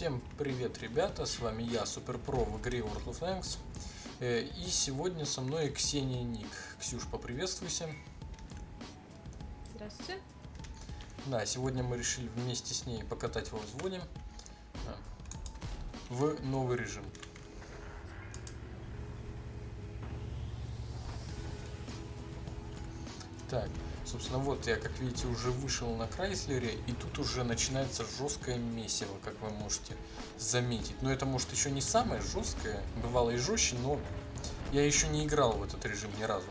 Всем привет, ребята, с вами я, Суперпро в игре World of Tanks. Э, И сегодня со мной Ксения Ник. Ксюш, поприветствуйся. Здравствуйте. Да, сегодня мы решили вместе с ней покатать во взводе а, в новый режим. Так, собственно, вот я, как видите, уже вышел на Крайслере, и тут уже начинается жесткое месиво, как вы можете заметить. Но это, может, еще не самое жесткое, бывало и жестче, но я еще не играл в этот режим ни разу.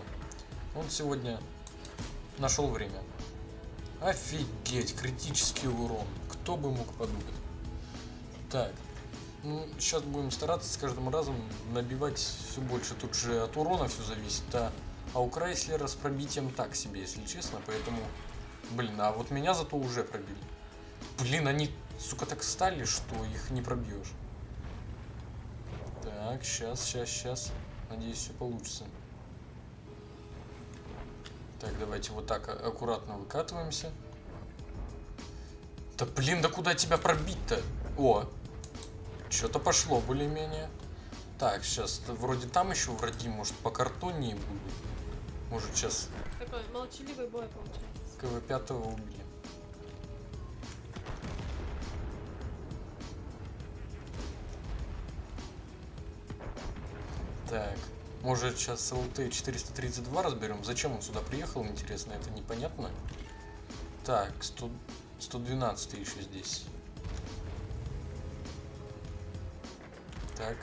Он сегодня нашел время. Офигеть, критический урон. Кто бы мог подумать. Так, ну, сейчас будем стараться с каждым разом набивать все больше. Тут же от урона все зависит, а, а у Крайслера с пробитием так себе, если честно. Поэтому, блин, а вот меня зато уже пробили. Блин, они, сука, так стали, что их не пробьешь. Так, сейчас, сейчас, сейчас. Надеюсь, все получится. Так, давайте вот так а- аккуратно выкатываемся. Да блин, да куда тебя пробить-то? О, что-то пошло более-менее. Так, сейчас вроде там еще враги, может по картоне будут. Может сейчас Такой молчаливый бой получается. КВ-5 убили. Так, может сейчас ЛТ 432 разберем? Зачем он сюда приехал, интересно, это непонятно. Так, 100, 112 еще здесь. Так.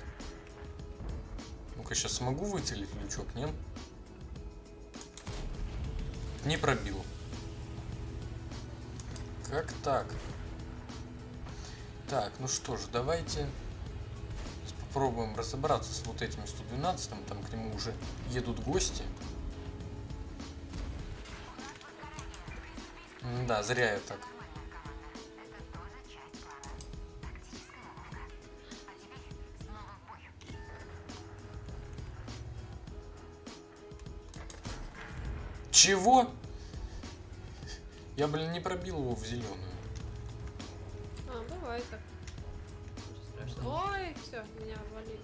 Ну-ка, сейчас смогу выцелить лючок, нет? Не пробил. Как так? Так, ну что ж, давайте попробуем разобраться с вот этим 112 там к нему уже едут гости. Да, зря я так. Чего? Я, блин, не пробил его в зеленую. А, бывает так. Ой, все, меня валит.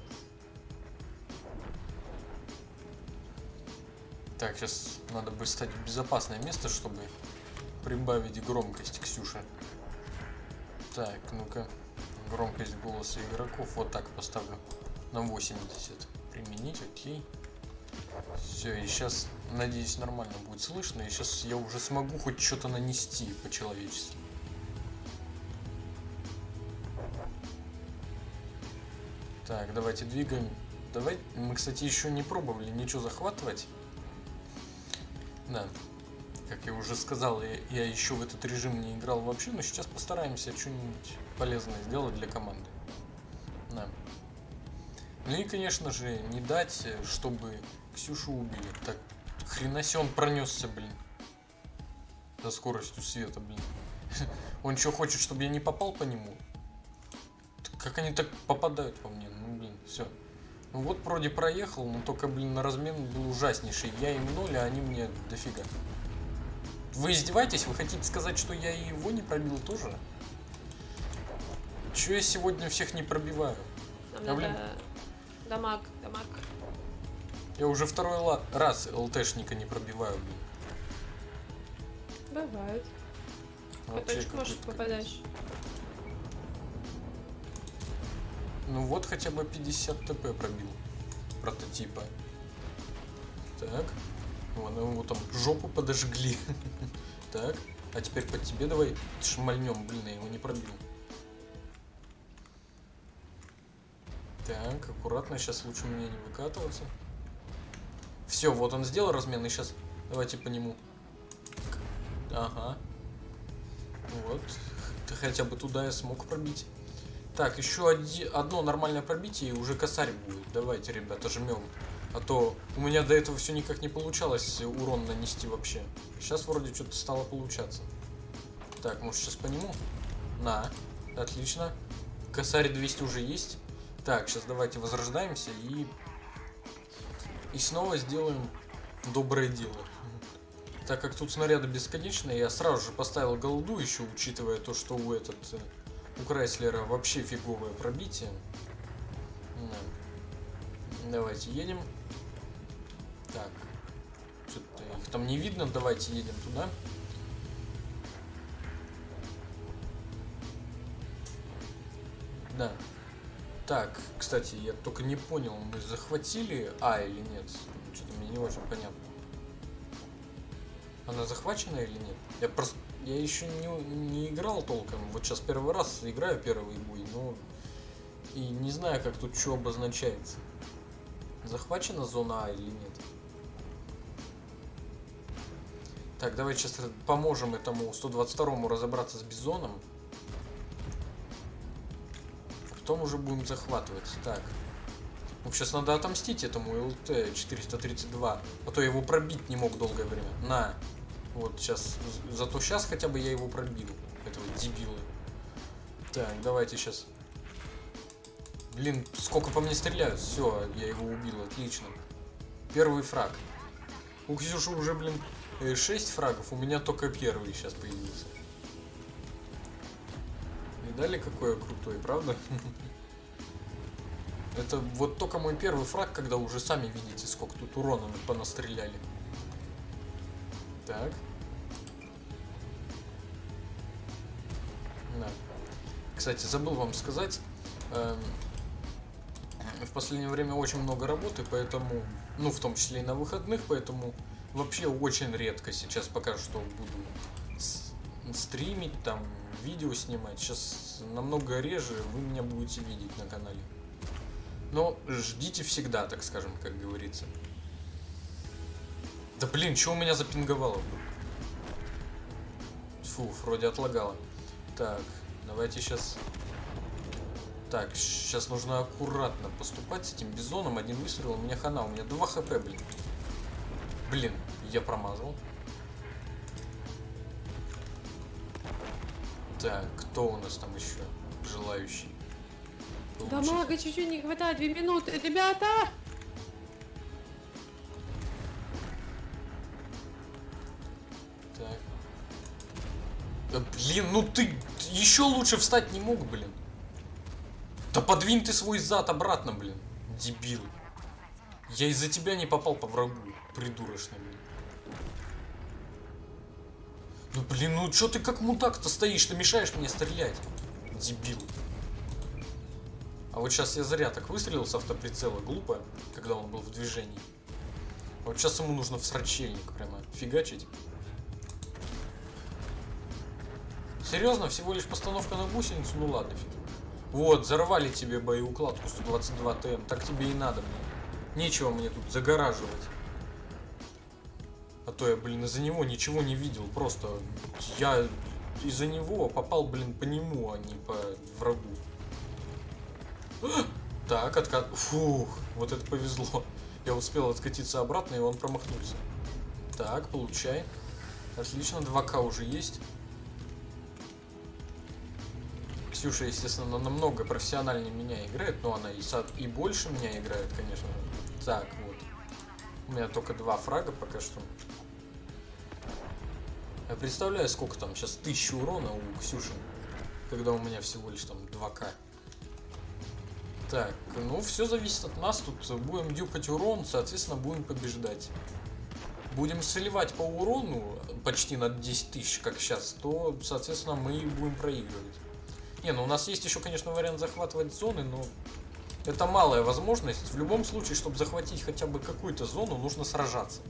Так, сейчас надо бы стать в безопасное место, чтобы прибавить громкость Ксюше. Так, ну-ка. Громкость голоса игроков вот так поставлю. На 80. Применить, окей. Все, и сейчас, надеюсь, нормально будет слышно. И сейчас я уже смогу хоть что-то нанести по-человечески. Так, давайте двигаем. Давай, мы, кстати, еще не пробовали ничего захватывать. Да, как я уже сказал, я, я еще в этот режим не играл вообще, но сейчас постараемся что-нибудь полезное сделать для команды. Да. Ну и, конечно же, не дать, э, чтобы Ксюшу убили. Так, он пронесся, блин. За скоростью света, блин. Он что, хочет, чтобы я не попал по нему? Как они так попадают по мне? Ну, блин, все. Ну вот вроде проехал, но только, блин, на размен был ужаснейший. Я им ноль, а они мне дофига. Вы издеваетесь? Вы хотите сказать, что я и его не пробил тоже? Че я сегодня всех не пробиваю? Нам А, блин. дамаг, дамаг. Я уже второй раз ЛТшника не пробиваю, блин. Бывает. Точку может попадаешь. Ну вот хотя бы 50 ТП пробил. Прототипа. Так. Вон, его там жопу подожгли. Так. А теперь под тебе давай шмальнем. Блин, я его не пробил. Так, аккуратно. Сейчас лучше мне не выкатываться. Все, вот он сделал размен. И сейчас давайте по нему. Ага. Вот. Хотя бы туда я смог пробить. Так, еще одно нормальное пробитие и уже косарь будет. Давайте, ребята, жмем. А то у меня до этого все никак не получалось урон нанести вообще. Сейчас вроде что-то стало получаться. Так, может сейчас по нему? На. Отлично. Косарь 200 уже есть. Так, сейчас давайте возрождаемся и... И снова сделаем доброе дело. Так как тут снаряды бесконечные, я сразу же поставил голду еще, учитывая то, что у этот... э, У Крайслера вообще фиговое пробитие. Да. Давайте едем. Так. Что-то их там не видно. Давайте едем туда. Да. Так, кстати, я только не понял, мы захватили А или нет? Что-то мне не очень понятно. Она захвачена или нет? Я просто... Я еще не, не играл толком. Вот сейчас первый раз играю первый бой, но... И не знаю, как тут что обозначается. Захвачена зона А или нет? Так, давай сейчас поможем этому 122-му разобраться с Бизоном. Потом уже будем захватывать. Так. Ну, сейчас надо отомстить этому ЛТ-432. А то я его пробить не мог долгое время. На. Вот сейчас. Зато сейчас хотя бы я его пробил. Этого дебила. Так, давайте сейчас. Блин, сколько по мне стреляют. Все, я его убил. Отлично. Первый фраг. У Ксюши уже, блин, 6 фрагов. У меня только первый сейчас появился. Видали, какой я крутой, правда? Это вот только мой первый фраг, когда уже сами видите, сколько тут урона мы понастреляли. Так. Да. Кстати, забыл вам сказать, эм, в последнее время очень много работы, поэтому, ну, в том числе и на выходных, поэтому вообще очень редко сейчас пока что буду стримить, там, видео снимать. Сейчас намного реже вы меня будете видеть на канале. Но ждите всегда, так скажем, как говорится. Да блин, что у меня запинговало вдруг? Фу, вроде отлагало. Так, давайте сейчас... Так, сейчас нужно аккуратно поступать с этим бизоном. Один выстрел, у меня хана, у меня 2 хп, блин. Блин, я промазал. Так, кто у нас там еще желающий? Да мага чуть-чуть не хватает, две минуты. Ребята! Так. Да блин, ну ты еще лучше встать не мог, блин. Да подвинь ты свой зад обратно, блин. Дебил. Я из-за тебя не попал по врагу, придурочный, блин. Ну блин, ну чё ты как мудак-то стоишь, ты мешаешь мне стрелять. Дебил. А вот сейчас я зря так выстрелил с автоприцела, глупо, когда он был в движении. Вот сейчас ему нужно в срачельник прямо фигачить. Серьезно, всего лишь постановка на гусеницу? Ну ладно, фиг. Вот, взорвали тебе боеукладку 122 ТМ, так тебе и надо мне. Нечего мне тут загораживать. А то я, блин, из-за него ничего не видел. Просто я из-за него попал, блин, по нему, а не по врагу. Так, откат... Фух, вот это повезло. Я успел откатиться обратно, и он промахнулся. Так, получай. Отлично, 2К уже есть. Ксюша, естественно, намного профессиональнее меня играет, но она и, со- и больше меня играет, конечно. Так, вот. У меня только два фрага пока что. Я представляю, сколько там сейчас тысячи урона у Ксюши, когда у меня всего лишь там 2К. Так, ну все зависит от нас. Тут будем дюпать урон, соответственно, будем побеждать. Будем сливать по урону почти на 10 тысяч, как сейчас, то, соответственно, мы будем проигрывать. Не, ну у нас есть еще, конечно, вариант захватывать зоны, но это малая возможность. В любом случае, чтобы захватить хотя бы какую-то зону, нужно сражаться.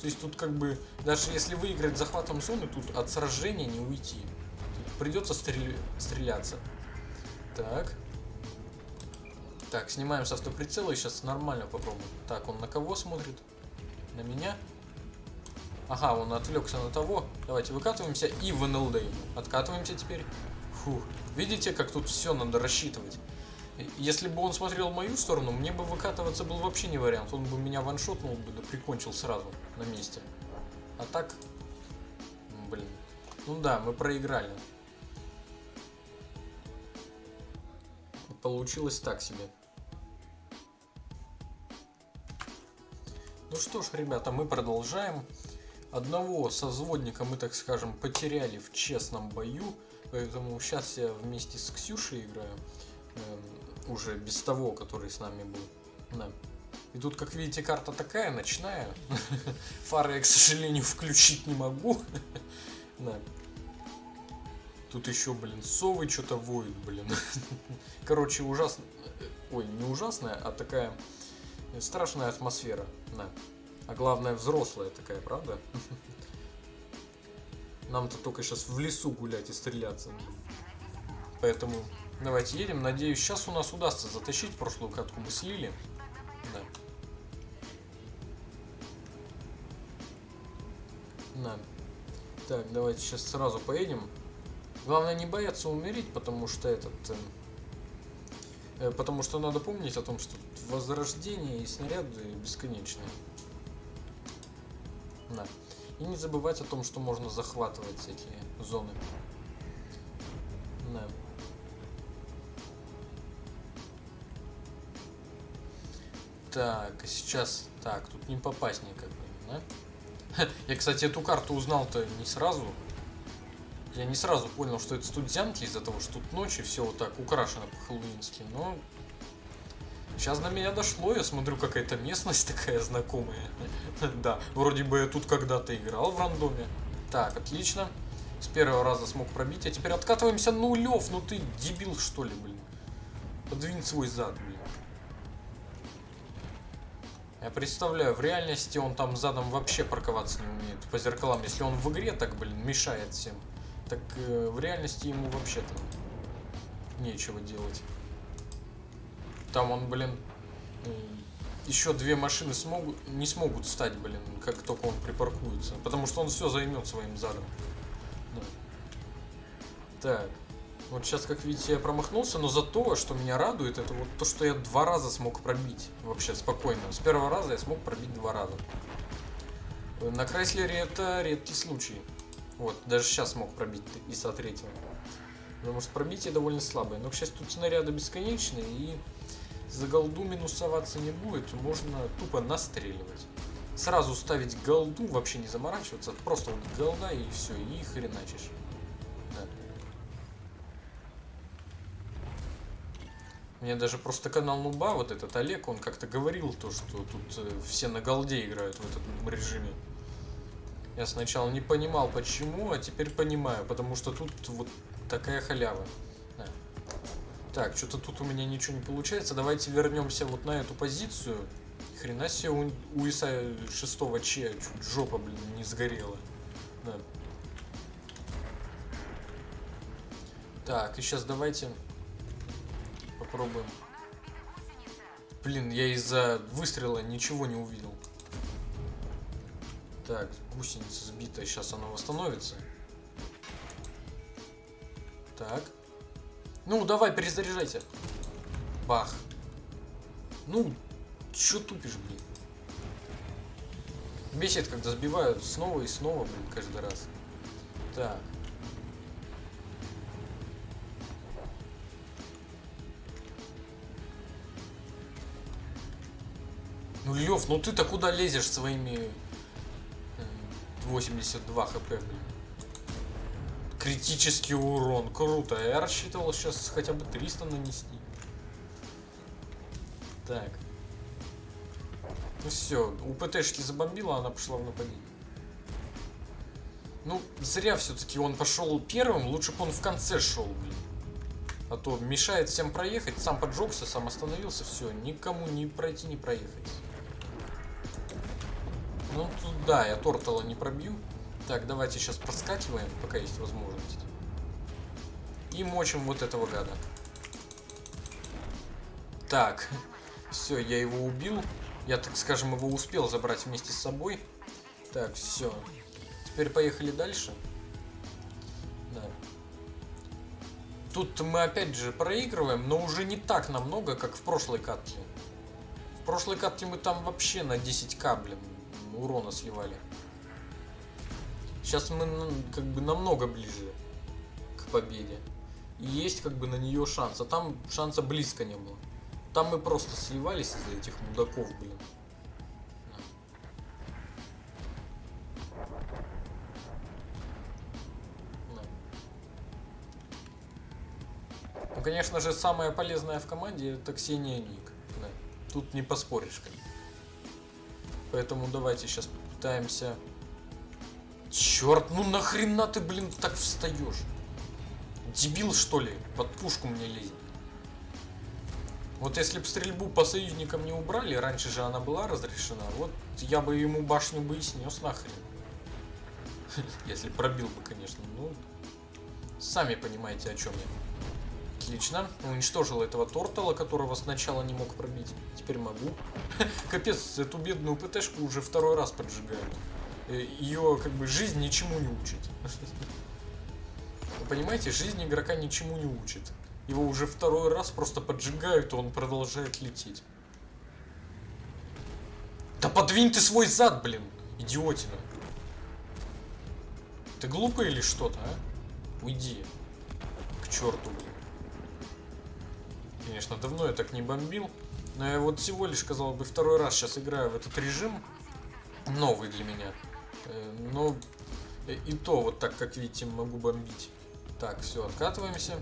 То есть тут как бы, даже если выиграть захватом зоны, тут от сражения не уйти. Тут придется стрель- стреляться. Так. Так, снимаем с автоприцела и сейчас нормально попробуем. Так, он на кого смотрит? На меня? Ага, он отвлекся на того. Давайте выкатываемся и в НЛД. Откатываемся теперь. Фух. Видите, как тут все надо рассчитывать? Если бы он смотрел в мою сторону, мне бы выкатываться был вообще не вариант. Он бы меня ваншотнул бы, да прикончил сразу на месте. А так... Блин. Ну да, мы проиграли. Получилось так себе. Ну что ж, ребята, мы продолжаем. Одного созводника мы, так скажем, потеряли в честном бою. Поэтому сейчас я вместе с Ксюшей играю. Эм, уже без того, который с нами был. Да. И тут, как видите, карта такая, ночная. Фары я, к сожалению, включить не могу. Да. Тут еще, блин, совы что-то воют, блин. Короче, ужасно. Ой, не ужасная, а такая страшная атмосфера. Да. А главное, взрослая такая, правда? Нам-то только сейчас в лесу гулять и стреляться. Поэтому давайте едем. Надеюсь, сейчас у нас удастся затащить. Прошлую катку мы слили. Да. Да. Так, давайте сейчас сразу поедем. Главное не бояться умереть, потому что этот... э, э, потому что надо помнить о том, что возрождение и снаряды бесконечные. Да. И не забывать о том, что можно захватывать всякие зоны. Так, а сейчас... Так, тут не попасть никак, да? Я, кстати, эту карту узнал-то не сразу. Я не сразу понял, что это студентки из-за того, что тут ночи все вот так украшено по-хэллоуински, но... Сейчас на меня дошло, я смотрю, какая-то местность такая знакомая. Да, вроде бы я тут когда-то играл в рандоме. Так, отлично. С первого раза смог пробить, а теперь откатываемся нулев. Ну ты дебил, что ли, блин. Подвинь свой зад, блин. Я представляю, в реальности он там задом вообще парковаться не умеет по зеркалам. Если он в игре так, блин, мешает всем, так э, в реальности ему вообще-то нечего делать. Там он, блин, еще две машины смогут, не смогут встать, блин, как только он припаркуется. Потому что он все займет своим задом. Да. Так. Вот сейчас, как видите, я промахнулся, но зато, что меня радует, это вот то, что я два раза смог пробить. Вообще спокойно. С первого раза я смог пробить два раза. На Крайслере это редкий случай. Вот, даже сейчас смог пробить и со третьего. Потому что пробитие довольно слабое. Но, к счастью, тут снаряды бесконечные, и за голду минусоваться не будет. Можно тупо настреливать. Сразу ставить голду, вообще не заморачиваться. Просто вот голда и все, и хреначишь. Мне даже просто канал Нуба, вот этот Олег, он как-то говорил то, что тут э, все на голде играют в этом режиме. Я сначала не понимал почему, а теперь понимаю, потому что тут вот такая халява. Да. Так, что-то тут у меня ничего не получается. Давайте вернемся вот на эту позицию. Хрена себе у, у Иса 6 Че чуть жопа, блин, не сгорела. Да. Так, и сейчас давайте попробуем. Блин, я из-за выстрела ничего не увидел. Так, гусеница сбитая, сейчас она восстановится. Так. Ну, давай, перезаряжайся. Бах. Ну, чё тупишь, блин? Бесит, когда сбивают снова и снова, блин, каждый раз. Так. Ну, Лев, ну ты-то куда лезешь своими э, 82 хп, блин? Критический урон, круто. Я рассчитывал сейчас хотя бы 300 нанести. Так. Ну все, у ПТшки забомбила, она пошла в нападение. Ну, зря все-таки он пошел первым, лучше бы он в конце шел, блин. А то мешает всем проехать, сам поджегся, сам остановился, все, никому не пройти, не проехать. Ну, тут, да, я Тортала не пробью. Так, давайте сейчас подскакиваем, пока есть возможность. И мочим вот этого гада. Так, все, я его убил. Я, так скажем, его успел забрать вместе с собой. Так, все. Теперь поехали дальше. Да. Тут мы опять же проигрываем, но уже не так намного, как в прошлой катке. В прошлой катке мы там вообще на 10к, блин, урона сливали. Сейчас мы как бы намного ближе к победе. И есть как бы на нее шанс. А там шанса близко не было. Там мы просто сливались из-за этих мудаков, блин. Ну, конечно же, самая полезная в команде это Ксения Ник. Да. Тут не поспоришь, бы. Поэтому давайте сейчас попытаемся... Черт, ну нахрена ты, блин, так встаешь? Дебил, что ли? Под пушку мне лезет. Вот если бы стрельбу по союзникам не убрали, раньше же она была разрешена, вот я бы ему башню бы и снес нахрен. Если пробил бы, конечно. Ну, сами понимаете, о чем я. Отлично. Уничтожил этого тортала, которого сначала не мог пробить. Теперь могу. Капец, эту бедную ПТшку уже второй раз поджигают. Ее, как бы, жизнь ничему не учит. Вы понимаете, жизнь игрока ничему не учит. Его уже второй раз просто поджигают, и он продолжает лететь. Да подвинь ты свой зад, блин, идиотина. Ты глупый или что-то, а? Уйди. К черту, блин. Конечно, давно я так не бомбил. Но я вот всего лишь, казалось бы, второй раз сейчас играю в этот режим. Новый для меня. Э, Но и то вот так, как видите, могу бомбить. Так, все, откатываемся.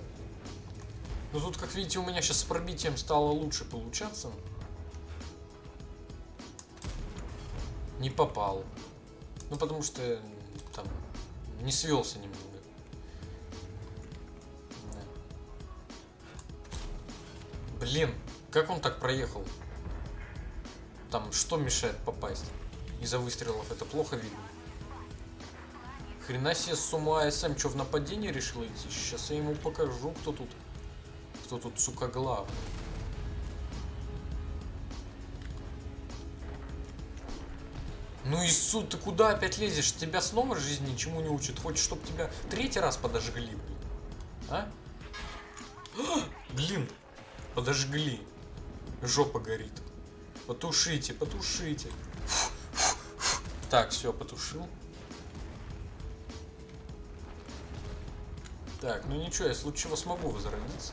Ну тут, как видите, у меня сейчас с пробитием стало лучше получаться. Не попал. Ну потому что там не свелся немного. Блин, как он так проехал? Там что мешает попасть? Из-за выстрелов это плохо видно. Хрена себе с ума СМ, что в нападение решил идти? Сейчас я ему покажу, кто тут. Кто тут, сука, главный. Ну и суд, ты куда опять лезешь? Тебя снова жизнь ничему не учит. Хочешь, чтобы тебя третий раз подожгли, блин? А, Блин, подожгли. Жопа горит. Потушите, потушите. Так, все, потушил. Так, ну ничего, я случае чего смогу возродиться.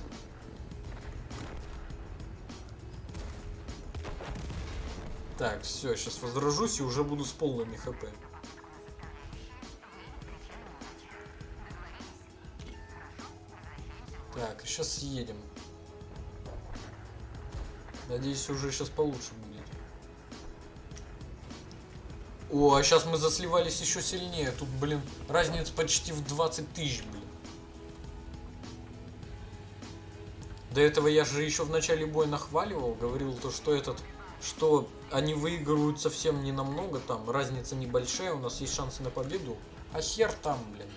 Так, все, сейчас возражусь и уже буду с полными хп. Так, сейчас съедем. Надеюсь, уже сейчас получше будет. О, а сейчас мы засливались еще сильнее. Тут, блин, разница почти в 20 тысяч, блин. До этого я же еще в начале боя нахваливал, говорил то, что этот, что они выигрывают совсем не намного, там разница небольшая, у нас есть шансы на победу. А хер там, блин.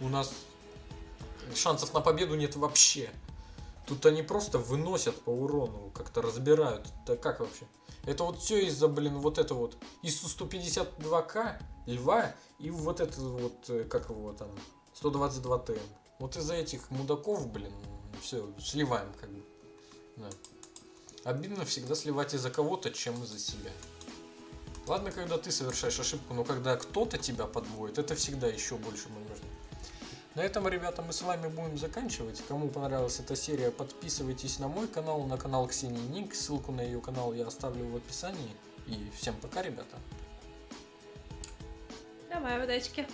У нас шансов на победу нет вообще. Тут они просто выносят по урону, как-то разбирают. Да как вообще? Это вот все из-за, блин, вот это вот ИСУ-152К, Льва, и вот это вот, э, как его там, 122 ТМ. Вот из-за этих мудаков, блин, все, сливаем как бы. Да. Обидно всегда сливать из-за кого-то, чем из-за себя. Ладно, когда ты совершаешь ошибку, но когда кто-то тебя подводит, это всегда еще больше можно. На этом, ребята, мы с вами будем заканчивать. Кому понравилась эта серия, подписывайтесь на мой канал, на канал Ксении Ник. Ссылку на ее канал я оставлю в описании. И всем пока, ребята. Давай, удачки.